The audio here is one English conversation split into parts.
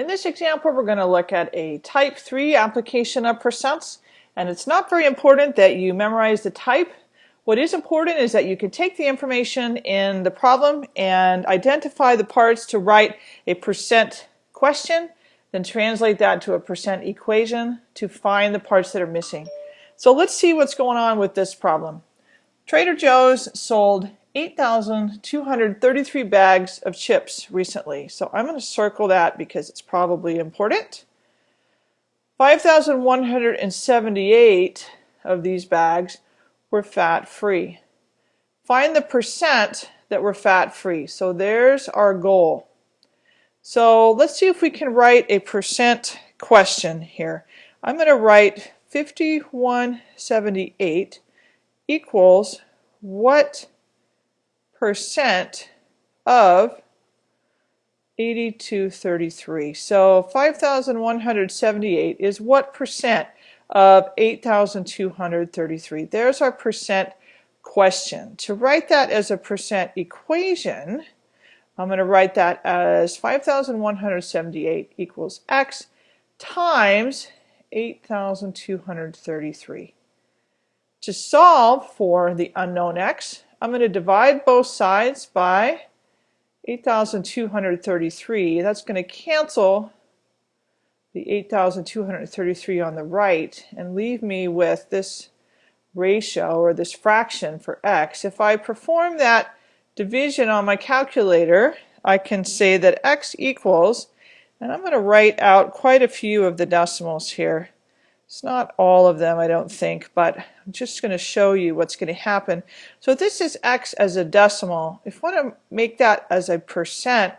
In this example, we're going to look at a type 3 application of percents. And it's not very important that you memorize the type. What is important is that you can take the information in the problem and identify the parts to write a percent question, then translate that to a percent equation to find the parts that are missing. So let's see what's going on with this problem. Trader Joe's sold 8,233 bags of chips recently. So I'm going to circle that because it's probably important. 5,178 of these bags were fat-free. Find the percent that were fat-free. So there's our goal. So let's see if we can write a percent question here. I'm going to write 5178 equals what percent of 8233. So 5,178 is what percent of 8,233. There's our percent question. To write that as a percent equation, I'm going to write that as 5,178 equals x times 8,233. To solve for the unknown x, I'm going to divide both sides by 8,233. That's going to cancel the 8,233 on the right and leave me with this ratio or this fraction for x. If I perform that division on my calculator, I can say that x equals, and I'm going to write out quite a few of the decimals here. It's not all of them, I don't think, but I'm just going to show you what's going to happen. So this is x as a decimal. If I want to make that as a percent,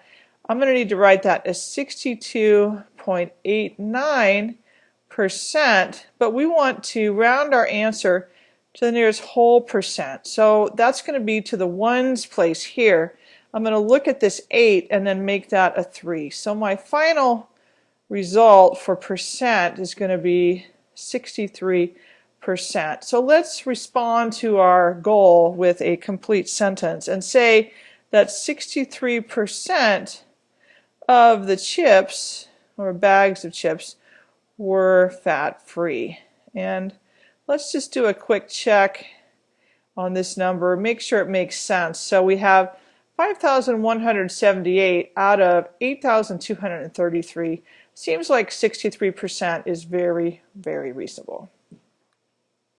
I'm going to need to write that as 62.89 percent, but we want to round our answer to the nearest whole percent. So that's going to be to the ones place here. I'm going to look at this 8 and then make that a 3. So my final result for percent is going to be 63%. So let's respond to our goal with a complete sentence and say that 63% of the chips or bags of chips were fat-free. And let's just do a quick check on this number, make sure it makes sense. So we have 5,178 out of 8,233 Seems like 63% is very, very reasonable.